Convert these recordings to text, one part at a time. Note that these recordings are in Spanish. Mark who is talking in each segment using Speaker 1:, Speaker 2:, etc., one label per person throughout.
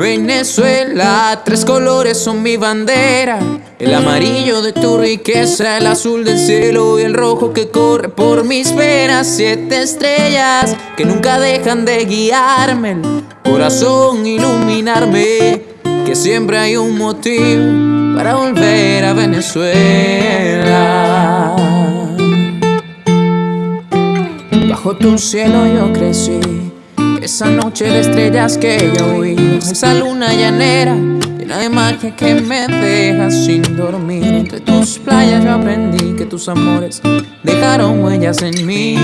Speaker 1: Venezuela, tres colores son mi bandera. El amarillo de tu riqueza, el azul del cielo y el rojo que corre por mis venas. Siete estrellas que nunca dejan de guiarme, el corazón iluminarme. Que siempre hay un motivo para volver a Venezuela. Bajo tu cielo yo crecí esa noche de estrellas que yo vi, esa luna llanera llena de magia que me deja sin dormir. Entre tus playas yo aprendí que tus amores dejaron huellas en mí.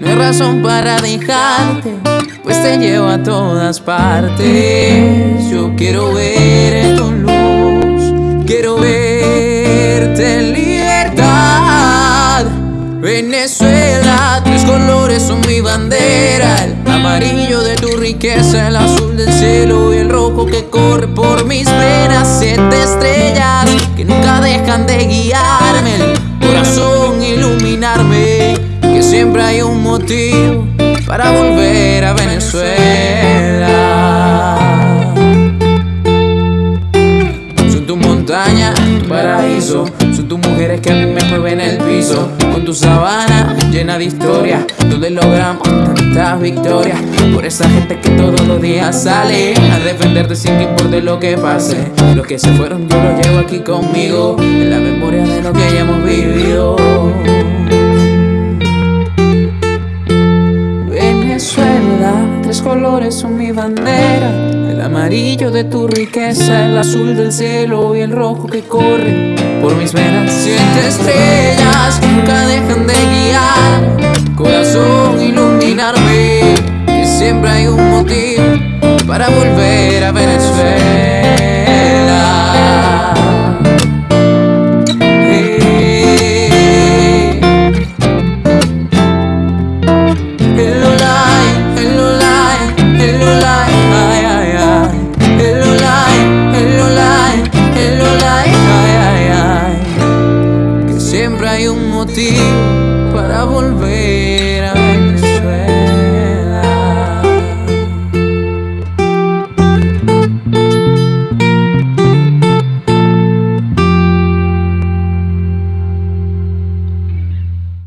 Speaker 1: No hay razón para dejarte, pues te llevo a todas partes. Yo quiero ver Venezuela, tres colores son mi bandera amarillo de tu riqueza, el azul del cielo y el rojo que corre por mis venas. Siete estrellas que nunca dejan de guiarme, el corazón iluminarme. Que siempre hay un motivo para volver a Venezuela. Son tus mujeres que a mí me mueven el piso. Con tu sabana llena de historia, donde logramos tantas victorias. Por esa gente que todos los días sale a defenderte sin que importe lo que pase. Los que se fueron yo los llevo aquí conmigo, en la memoria de lo que hayamos vivido. Venezuela, tres colores son mi bandera. Amarillo de tu riqueza, el azul del cielo y el rojo que corre por mis venas. Siete estrellas nunca dejan de guiar, corazón iluminarme. Que siempre hay un motivo para volver a Venezuela. para volver a